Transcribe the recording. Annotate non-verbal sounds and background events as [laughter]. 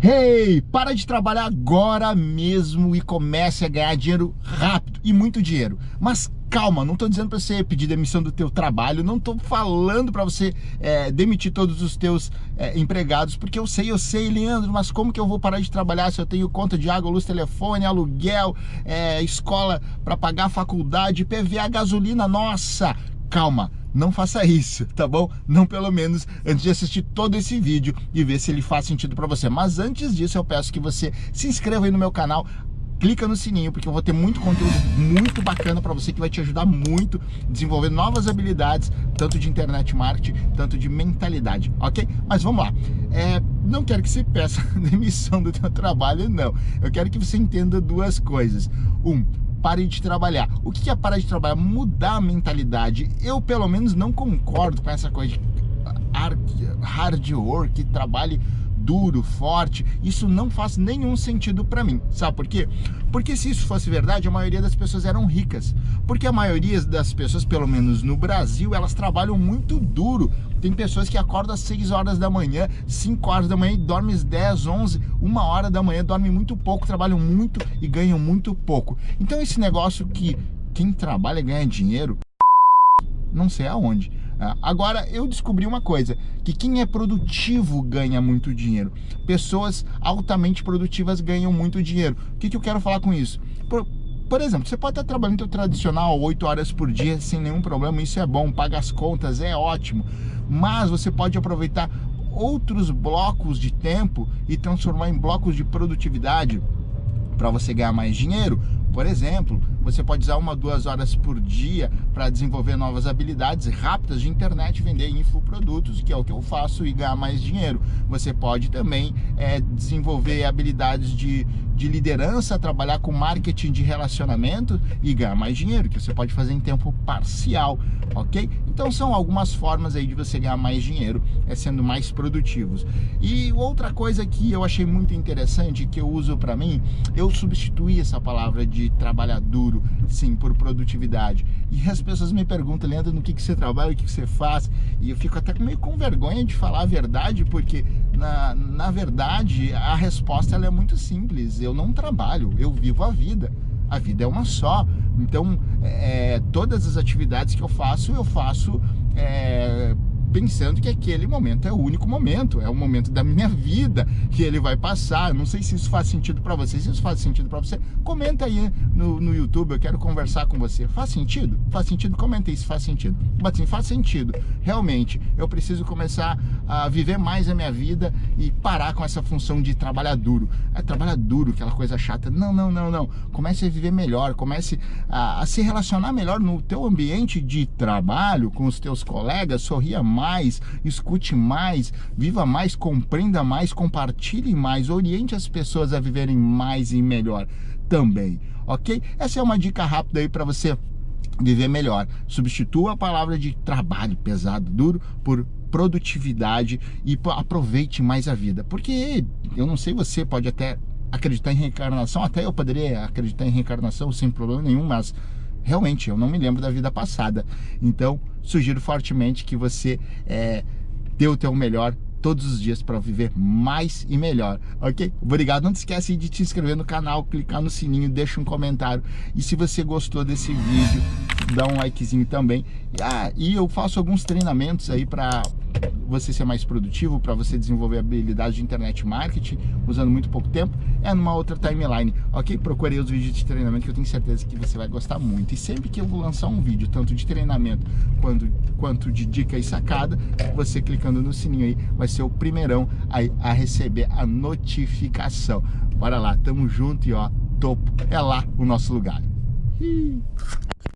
Hey, para de trabalhar agora mesmo e comece a ganhar dinheiro rápido e muito dinheiro. Mas calma, não estou dizendo para você pedir demissão do teu trabalho, não estou falando para você é, demitir todos os teus é, empregados, porque eu sei, eu sei, Leandro, mas como que eu vou parar de trabalhar se eu tenho conta de água, luz, telefone, aluguel, é, escola para pagar, faculdade, PVA, gasolina, nossa, calma, não faça isso, tá bom? Não pelo menos antes de assistir todo esse vídeo e ver se ele faz sentido para você. Mas antes disso eu peço que você se inscreva aí no meu canal, clica no sininho, porque eu vou ter muito conteúdo muito bacana para você que vai te ajudar muito a desenvolver novas habilidades, tanto de internet marketing, tanto de mentalidade, ok? Mas vamos lá. É, não quero que você peça [laughs] demissão do teu trabalho, não. Eu quero que você entenda duas coisas. Um, pare de trabalhar. O que é parar de trabalhar? Mudar a mentalidade. Eu, pelo menos, não concordo com essa coisa de hard work, trabalhe duro, forte, isso não faz nenhum sentido para mim. Sabe por quê? Porque se isso fosse verdade, a maioria das pessoas eram ricas. Porque a maioria das pessoas, pelo menos no Brasil, elas trabalham muito duro. Tem pessoas que acordam às 6 horas da manhã, 5 horas da manhã e dormem às 10, 11, 1 hora da manhã, dormem muito pouco, trabalham muito e ganham muito pouco. Então esse negócio que quem trabalha ganha dinheiro, não sei aonde. Ah, agora, eu descobri uma coisa, que quem é produtivo ganha muito dinheiro. Pessoas altamente produtivas ganham muito dinheiro. O que, que eu quero falar com isso? Por, exemplo, você pode estar trabalhando no tradicional 8 horas por dia sem nenhum problema, isso é bom, paga as contas, é ótimo. Mas você pode aproveitar outros blocos de tempo e transformar em blocos de produtividade para você ganhar mais dinheiro. Por exemplo, você pode usar uma, duas horas por dia para desenvolver novas habilidades rápidas de internet, vender infoprodutos, que é o que eu faço e ganhar mais dinheiro. Você pode também é, desenvolver habilidades de, de liderança, trabalhar com marketing de relacionamento e ganhar mais dinheiro, que você pode fazer em tempo parcial, ok? Então são algumas formas aí de você ganhar mais dinheiro, é sendo mais produtivos. E outra coisa que eu achei muito interessante, que eu uso para mim, eu substituí essa palavra de trabalhar duro sim, por produtividade. E as pessoas me perguntam, Leandro, no que, que você trabalha, o que, que você faz? E eu fico até meio com vergonha de falar a verdade, porque na, na verdade a resposta ela é muito simples. Eu não trabalho, eu vivo a vida. A vida é uma só. Então, é, todas as atividades que eu faço, eu faço é, pensando que aquele momento é o único momento, é o momento da minha vida que ele vai passar. Não sei se isso faz sentido para você. Se isso faz sentido para você, comenta aí no, no YouTube, eu quero conversar com você. Faz sentido? Faz sentido? Comenta aí se faz sentido. Mas sim, faz sentido. Realmente, eu preciso começar a viver mais a minha vida e parar com essa função de trabalhar duro. É trabalhar duro, aquela coisa chata. Não, não, não, não. Comece a viver melhor, comece a, a se relacionar melhor no teu ambiente de trabalho, com os teus colegas, sorria mais mais, escute mais, viva mais, compreenda mais, compartilhe mais, oriente as pessoas a viverem mais e melhor também, ok? Essa é uma dica rápida aí para você viver melhor. Substitua a palavra de trabalho pesado, duro, por produtividade e aproveite mais a vida. Porque eu não sei, você pode até acreditar em reencarnação, até eu poderia acreditar em reencarnação sem problema nenhum, mas realmente eu não me lembro da vida passada. Então, sugiro fortemente que você é, dê o teu melhor todos os dias para viver mais e melhor, ok? Obrigado, não esquece de te inscrever no canal, clicar no sininho, deixa um comentário e se você gostou desse vídeo, dá um likezinho também. Ah, e eu faço alguns treinamentos aí para você ser mais produtivo, para você desenvolver habilidades de internet marketing, usando muito pouco tempo, é numa outra timeline, ok? Procurei os vídeos de treinamento que eu tenho certeza que você vai gostar muito. E sempre que eu vou lançar um vídeo, tanto de treinamento quanto, quanto de dica e sacada, você clicando no sininho aí, vai ser o primeirão a, a receber a notificação. Bora lá, tamo junto e ó, topo, é lá o nosso lugar.